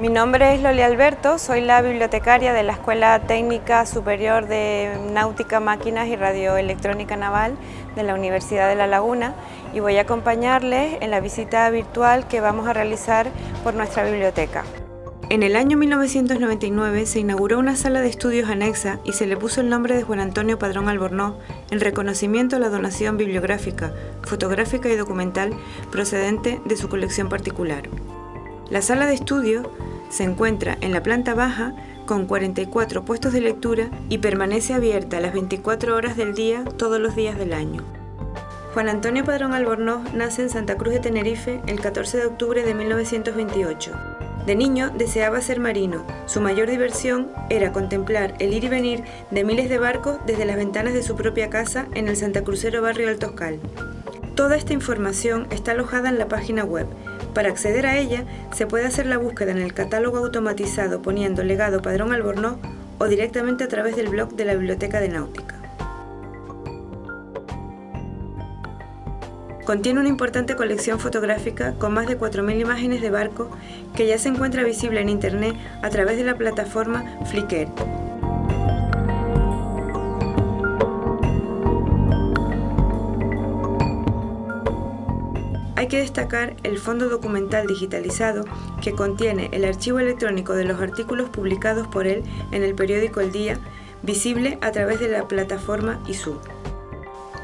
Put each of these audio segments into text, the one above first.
Mi nombre es Loli Alberto, soy la bibliotecaria de la Escuela Técnica Superior de Náutica, Máquinas y Radioelectrónica Naval de la Universidad de La Laguna y voy a acompañarles en la visita virtual que vamos a realizar por nuestra biblioteca. En el año 1999 se inauguró una sala de estudios anexa y se le puso el nombre de Juan Antonio Padrón Albornoz en reconocimiento a la donación bibliográfica, fotográfica y documental procedente de su colección particular. La sala de estudio se encuentra en la planta baja con 44 puestos de lectura y permanece abierta las 24 horas del día todos los días del año. Juan Antonio Padrón Albornoz nace en Santa Cruz de Tenerife el 14 de octubre de 1928. De niño deseaba ser marino. Su mayor diversión era contemplar el ir y venir de miles de barcos desde las ventanas de su propia casa en el Santa Crucero barrio Altoscal. Toda esta información está alojada en la página web para acceder a ella, se puede hacer la búsqueda en el catálogo automatizado poniendo legado Padrón Albornoz o directamente a través del blog de la Biblioteca de Náutica. Contiene una importante colección fotográfica con más de 4.000 imágenes de barco que ya se encuentra visible en Internet a través de la plataforma Flickr. Hay que destacar el fondo documental digitalizado que contiene el archivo electrónico de los artículos publicados por él en el periódico El Día, visible a través de la plataforma ISU.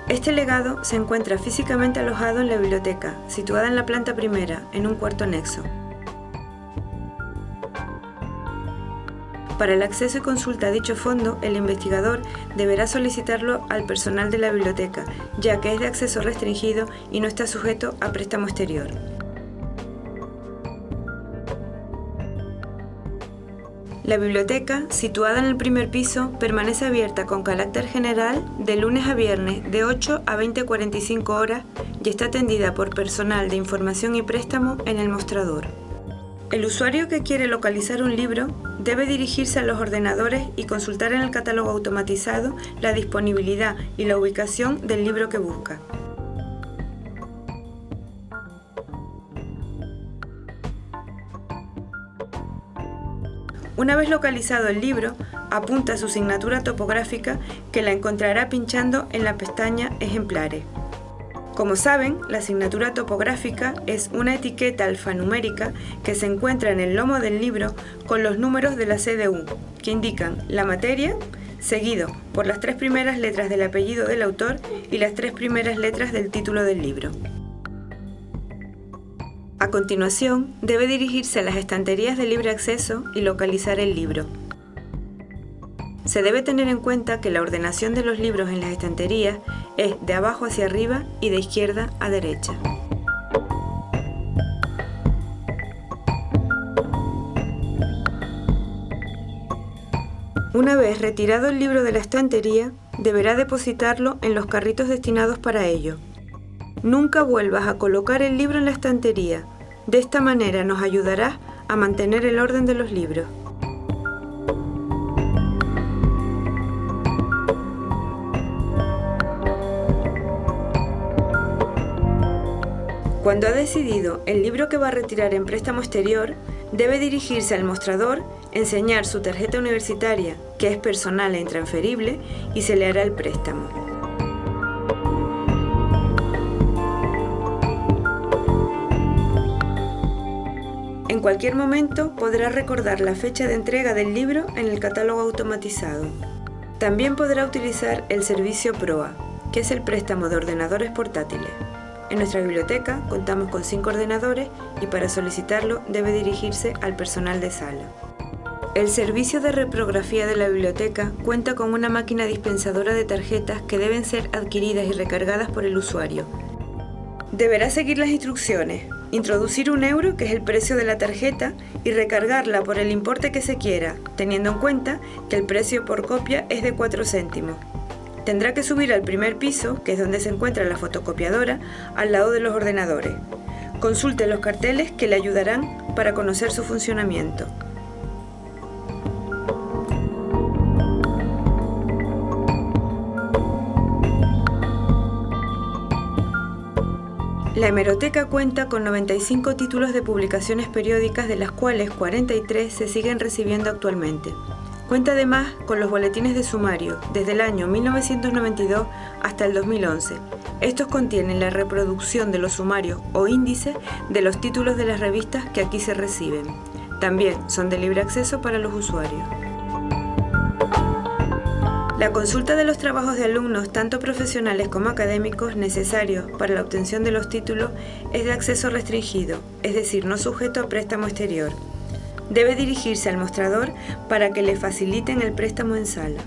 Este legado se encuentra físicamente alojado en la biblioteca, situada en la planta primera, en un cuarto anexo. Para el acceso y consulta a dicho fondo, el investigador deberá solicitarlo al personal de la biblioteca, ya que es de acceso restringido y no está sujeto a préstamo exterior. La biblioteca, situada en el primer piso, permanece abierta con carácter general de lunes a viernes de 8 a 20.45 horas y está atendida por personal de información y préstamo en el mostrador. El usuario que quiere localizar un libro debe dirigirse a los ordenadores y consultar en el catálogo automatizado la disponibilidad y la ubicación del libro que busca. Una vez localizado el libro, apunta su signatura topográfica que la encontrará pinchando en la pestaña Ejemplares. Como saben, la asignatura topográfica es una etiqueta alfanumérica que se encuentra en el lomo del libro con los números de la CDU, que indican la materia, seguido por las tres primeras letras del apellido del autor y las tres primeras letras del título del libro. A continuación, debe dirigirse a las estanterías de libre acceso y localizar el libro. Se debe tener en cuenta que la ordenación de los libros en las estanterías es de abajo hacia arriba y de izquierda a derecha. Una vez retirado el libro de la estantería, deberá depositarlo en los carritos destinados para ello. Nunca vuelvas a colocar el libro en la estantería. De esta manera nos ayudarás a mantener el orden de los libros. Cuando ha decidido el libro que va a retirar en préstamo exterior, debe dirigirse al mostrador, enseñar su tarjeta universitaria, que es personal e intransferible, y se le hará el préstamo. En cualquier momento podrá recordar la fecha de entrega del libro en el catálogo automatizado. También podrá utilizar el servicio PROA, que es el préstamo de ordenadores portátiles. En nuestra biblioteca contamos con cinco ordenadores y para solicitarlo debe dirigirse al personal de sala. El servicio de reprografía de la biblioteca cuenta con una máquina dispensadora de tarjetas que deben ser adquiridas y recargadas por el usuario. Deberá seguir las instrucciones, introducir un euro, que es el precio de la tarjeta, y recargarla por el importe que se quiera, teniendo en cuenta que el precio por copia es de 4 céntimos. Tendrá que subir al primer piso, que es donde se encuentra la fotocopiadora, al lado de los ordenadores. Consulte los carteles que le ayudarán para conocer su funcionamiento. La hemeroteca cuenta con 95 títulos de publicaciones periódicas de las cuales 43 se siguen recibiendo actualmente. Cuenta además con los boletines de sumario desde el año 1992 hasta el 2011. Estos contienen la reproducción de los sumarios o índices de los títulos de las revistas que aquí se reciben. También son de libre acceso para los usuarios. La consulta de los trabajos de alumnos, tanto profesionales como académicos, necesarios para la obtención de los títulos es de acceso restringido, es decir, no sujeto a préstamo exterior. Debe dirigirse al mostrador para que le faciliten el préstamo en sala.